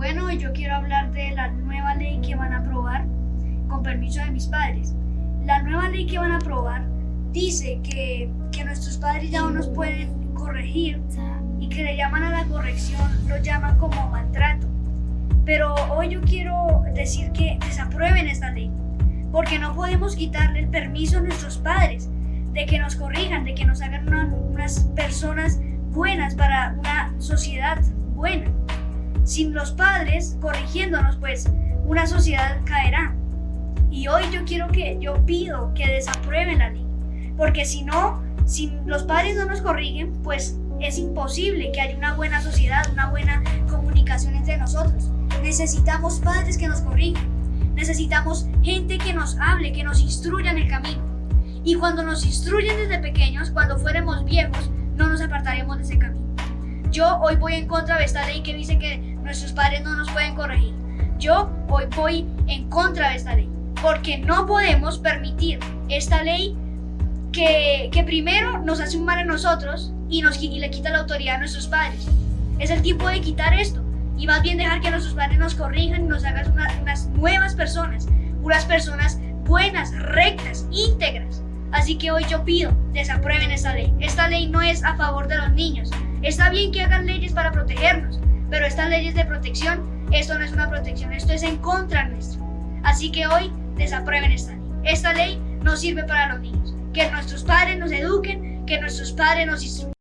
Bueno, yo quiero hablar de la nueva ley que van a aprobar con permiso de mis padres. La nueva ley que van a aprobar dice que, que nuestros padres ya no nos pueden corregir y que le llaman a la corrección, lo llaman como maltrato. Pero hoy yo quiero decir que desaprueben esta ley, porque no podemos quitarle el permiso a nuestros padres de que nos corrijan, de que nos hagan unas personas buenas para una sociedad buena. Sin los padres corrigiéndonos, pues una sociedad caerá. Y hoy yo quiero que, yo pido que desaprueben la ley. Porque si no, si los padres no nos corrigen, pues es imposible que haya una buena sociedad, una buena comunicación entre nosotros. Necesitamos padres que nos corrijan. Necesitamos gente que nos hable, que nos instruya en el camino. Y cuando nos instruyen desde pequeños, cuando fuéramos viejos, no nos apartaremos de ese camino. Yo hoy voy en contra de esta ley que dice que nuestros padres no nos pueden corregir. Yo hoy voy en contra de esta ley, porque no podemos permitir esta ley que, que primero nos hace un mal a nosotros y, nos, y le quita la autoridad a nuestros padres. Es el tiempo de quitar esto y más bien dejar que nuestros padres nos corrijan y nos hagan unas nuevas personas, unas personas buenas, rectas, íntegras. Así que hoy yo pido, desaprueben esta ley. Esta ley no es a favor de los niños. Está bien que hagan leyes para protegernos, pero estas leyes de protección, esto no es una protección, esto es en contra nuestro. Así que hoy desaprueben esta ley. Esta ley no sirve para los niños. Que nuestros padres nos eduquen, que nuestros padres nos instruyan.